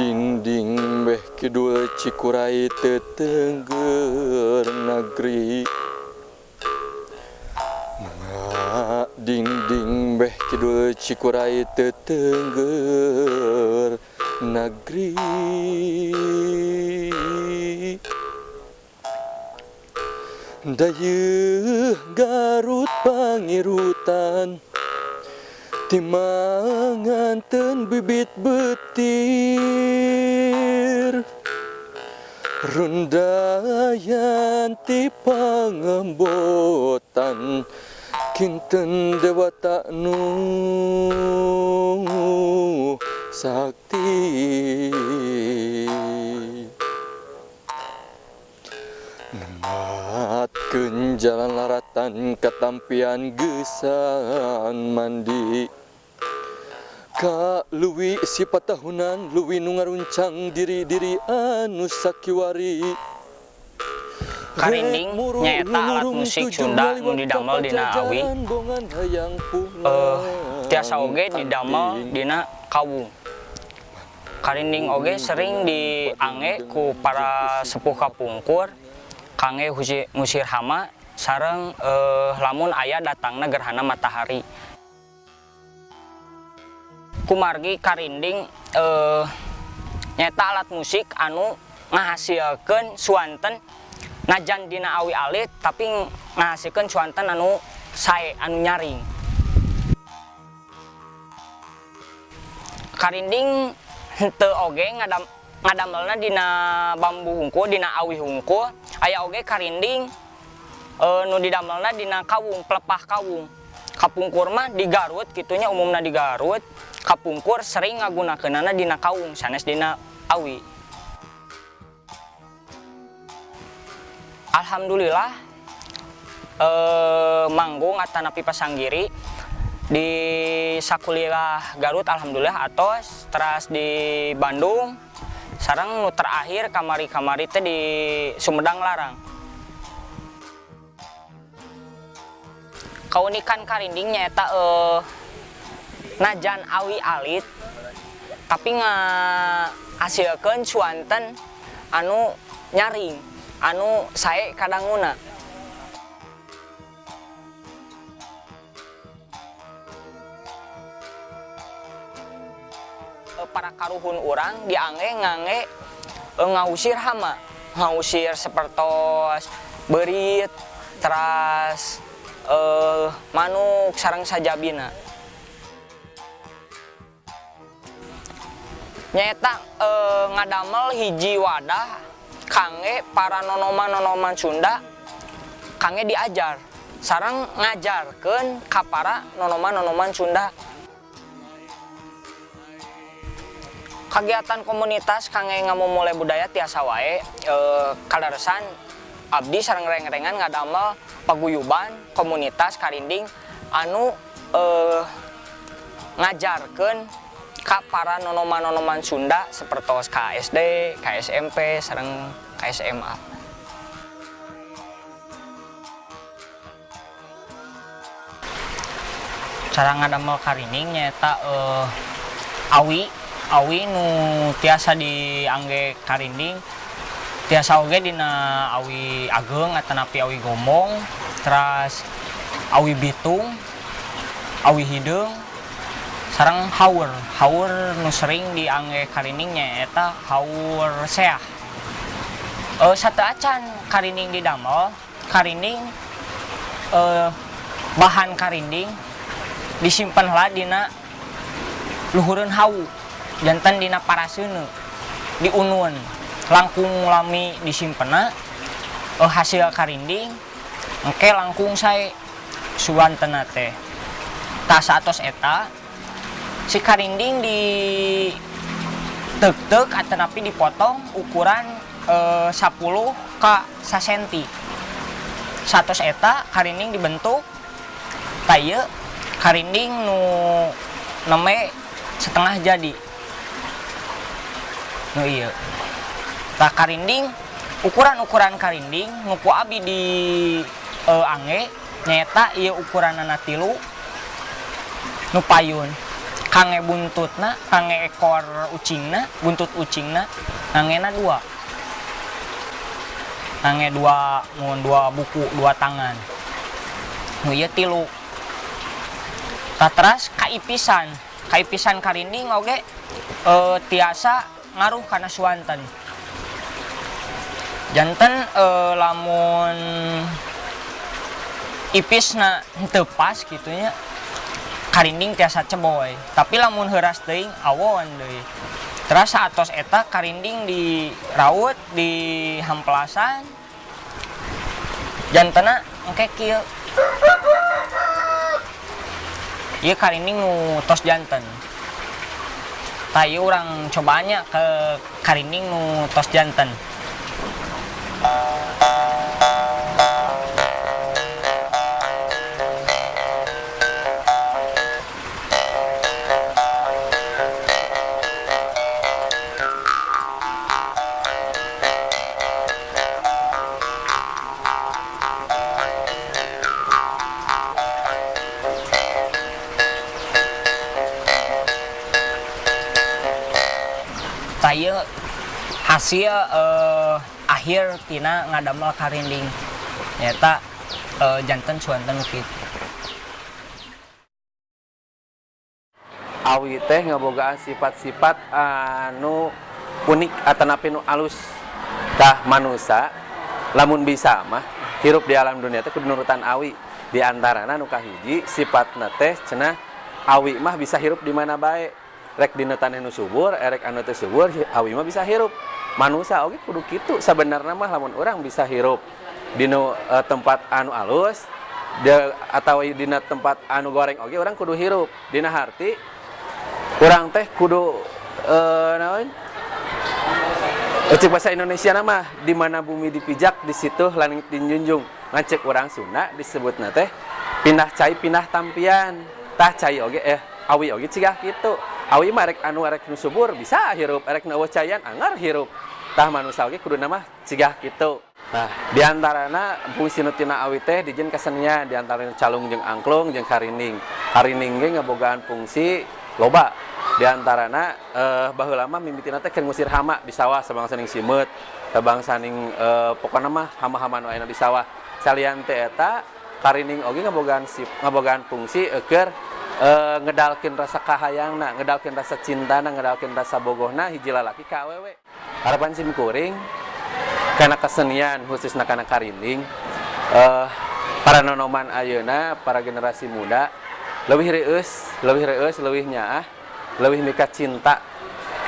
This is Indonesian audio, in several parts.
dinding beh Kidul Cikurai tetengger negeri. Dinding beh Kidul Cikurai tetengger negeri. Dayeuh Garut pangirutan Timanganten bibit betir. Rundayan ti pangembotan Kinten dewata nu sakti Nematkeun jalan laratan katampian gesan mandi. Ka luwi sifat tahunan luwi nu ngaruncang diri-diri anu sakiwari. Karinding nyaeta alat musik Sunda nu didamel dina awi eh tiasa oge didamel dina kawung Karinding oge sering diange ku para sepuh kapungkur kangge husi- ngusir hama sareng eh, lamun aya datangna gerhana matahari. Kumargi karinding eh, nyata alat musik anu ngahasilkeun suanten najan dina awi alit tapi ngahasilkeun suanten anu sae anu nyaring. Karinding henteu oge ngadam ngadamelna dina bambu hungkul dina awi hungkul aya oge karinding eh, nu didamelna dina kawung pelepah kawung. Kapungkur mah di Garut gitunya umumna di Garut kapungkur sering ngagunakeunana dina kawung sanes dina awi. Alhamdulillah eh, manggung atanapi pasanggiri di sakuliah Garut Alhamdulillah atos teras di Bandung sarang nu terakhir kamari-kamari teh di Sumedang Larang. Kaunikan karinding nyaeta eh, najan awi alit tapi ngahasilkeun suanten anu nyaring anu sae kadanguna. Eh, para karuhun orang diange ngange eh, ngausir hama. Ngausir sepertos berit teras eh, manuk sarang sajabina. Nyata eh, ngadamel hiji wadah kangge para nonoman-nonoman Sunda kangge diajar. Sarang ngajarkan ka para nonoman-nonoman Sunda kegiatan komunitas kangge mulai budaya tiasa wae e, abdi sarang reng-rengan ngadamel paguyuban komunitas karinding anu e, ngajarkan ka para nonoman-nonoman Sunda seperti KSD, KSMP, sarang KSMA. Cara ngadamel karining nyata uh, awi awi nu tiasa diangge karinding. Tiasa oge dina awi ageng atau napi awi gomong terus awi bitung awi hidung. Sarang haur haur nu sering diangge karining eta haur seah. Uh, satu acan karining di damel. Karining uh, bahan karinding disimpan lah dina luhureun hawu jantan dina parasunu diunun langkung lami disimpena uh, hasil karinding oke langkung saya suwantena teh. Tas atos eta si karinding di tek-tek atau napi dipotong ukuran uh, 10 ke senti. Satu eta karinding dibentuk tayo karinding nu neme setengah jadi nu iya. Tak karinding ukuran-ukuran karinding nguku abi di uh, ange nyata iya ukuran anak tilu nu payun. Kange buntutna kange ekor ucingna buntut ucingna na dua. Kange dua ngun dua buku dua tangan. Nu iya tilu. Tatras kaipisan. Kaipisan karinding oke uh, tiasa ngaruh karena suanten jantan eh, lamun ipis na tepas gitunya karinding tiasa ceboy tapi lamun heras teing awon deh terasa atos eta karinding di raut di hamplasan jantana kieu Iya karinding tos jantan tayu orang cobanya ke karining nu tos jantan saya hasil uh, akhir tina ngadamel karinding. Nyata uh, jantan suanten gitu. Awi teh ngabogaan sifat-sifat anu unik atau napi nu alus tah manusia lamun bisa mah hirup di alam dunia teh nurutan awi. Di antara nu kahiji sifat teh cenah awi mah bisa hirup di mana baik rek dina tanah nu subur erek anu teh subur awi mah bisa hirup. Manusia oke kudu kitu sebenarnya mah lamun orang bisa hirup. Dina uh, tempat anu alus de, atau dina tempat anu goreng oke orang kudu hirup. Dina harti orang teh kudu uh, naon? Cek bahasa Indonesia nama di mana bumi dipijak di situ langit dijunjung. Ngecek orang Sunda disebut teh pindah cai pindah tampian. Tah cai oge eh awi oge cigah gitu awi mah rek anu rek nu subur bisa hirup. Rek nu cayan anggar hirup. Tah manusia oge kudu nama cigah nah diantarana fungsi nutina awi teh dijin kesenian. Di antaranya calung jeung angklung jeung karining karining ge ngabogaan fungsi loba. Diantarana eh, baheula mah mimitina teh keur ngusir hama di sawah sabang saning simut sabang saning eh, mah hama-hama nu aya di sawah. Salian teh eta karining oge ngabogaan sip ngabogaan fungsi keur uh, ngedalkin rasa kahayang na ngedalkin rasa cinta na ngedalkin rasa bogohna hiji lalaki awewe harapan sim kuring karena kesenian khususnya karena karinding uh, para nonoman ayeuna para generasi muda lebih reus lebih reus lebih nyaah lebih mika cinta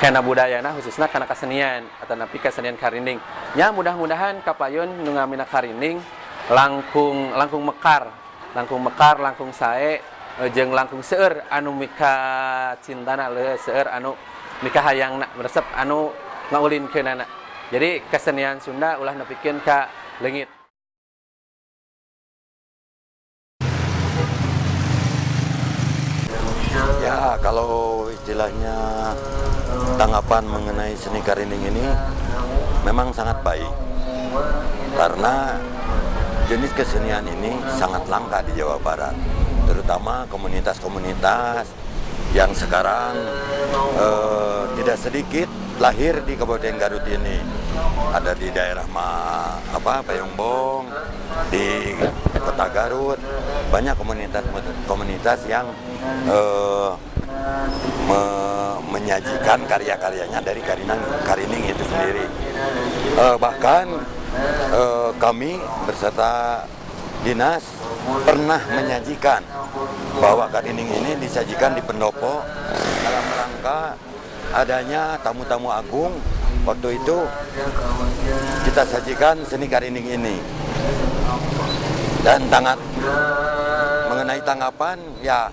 karena budayana khususnya karena kesenian atau napi kesenian karinding ya mudah-mudahan kapayun nu ngamina karinding langkung langkung mekar langkung mekar langkung sae eh, jeung langkung seueur anu mika cintana le seueur anu mika hayangna resep anu ngaulin keunana jadi kesenian Sunda ulah nepikeun ka leungit Ya, kalau istilahnya tanggapan mengenai seni karinding ini memang sangat baik. Karena jenis kesenian ini sangat langka di Jawa Barat. Terutama komunitas-komunitas yang sekarang eh, tidak sedikit lahir di Kabupaten Garut ini. Ada di daerah Ma, apa Payungbong, di Kota Garut, banyak komunitas-komunitas yang eh, me- menyajikan karya-karyanya dari Karining, Karining itu sendiri. Eh, bahkan eh, kami berserta dinas pernah menyajikan bahwa Karining ini disajikan di pendopo dalam rangka adanya tamu-tamu agung. Waktu itu kita sajikan seni Karining ini. Dan tangat mengenai tanggapan ya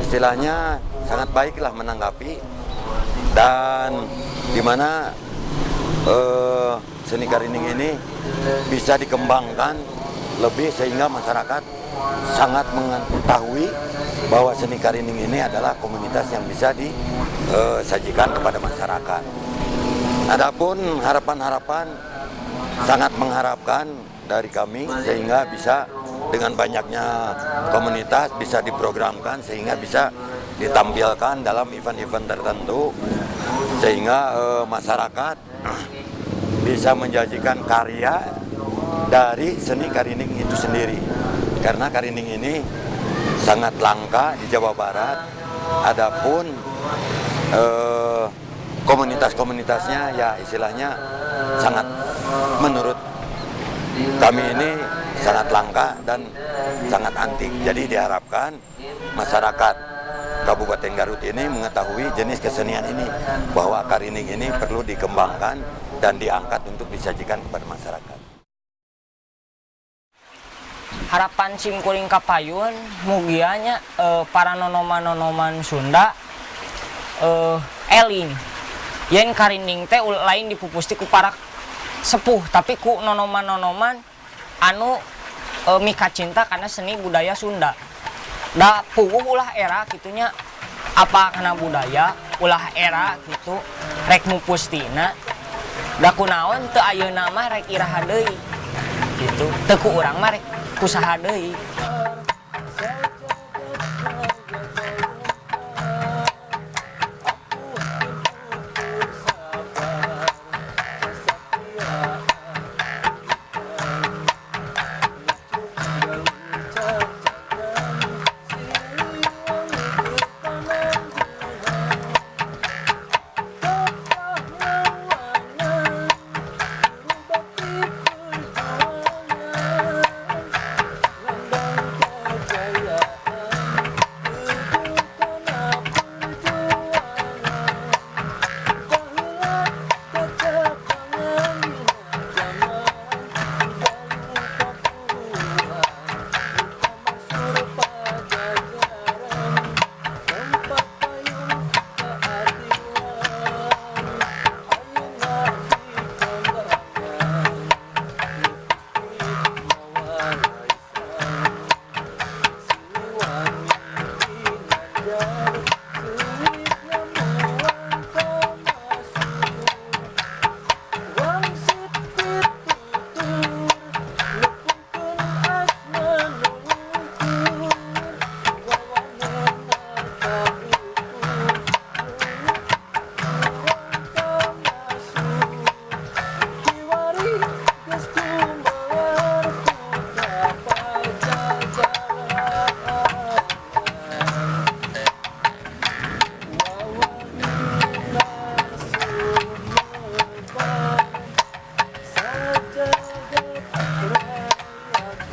istilahnya sangat baiklah menanggapi. Dan di mana eh, seni karining ini bisa dikembangkan lebih sehingga masyarakat sangat mengetahui bahwa seni karining ini adalah komunitas yang bisa disajikan kepada masyarakat. Adapun harapan-harapan sangat mengharapkan dari kami sehingga bisa dengan banyaknya komunitas bisa diprogramkan sehingga bisa ditampilkan dalam event-event tertentu sehingga eh, masyarakat bisa menjanjikan karya dari seni karining itu sendiri karena karining ini sangat langka di Jawa Barat adapun eh, komunitas-komunitasnya ya istilahnya sangat menurut kami ini sangat langka dan sangat antik. Jadi diharapkan masyarakat Kabupaten Garut ini mengetahui jenis kesenian ini bahwa karining ini perlu dikembangkan dan diangkat untuk disajikan kepada masyarakat. Harapan simkuring kapayun mugianya eh, para nonoman-nonoman Sunda eh, eling yen karinding teh lain dipupusti ku para sepuh tapi ku nonoman-nonoman anu eh, mika cinta karena seni budaya Sunda. Da puguh ulah era gitunya apa karena budaya ulah era gitu rek mupustina. Da kunaon teu ayeuna mah rek iraha deui gitu. Teu ku urang mah rek kusaha deui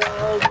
go.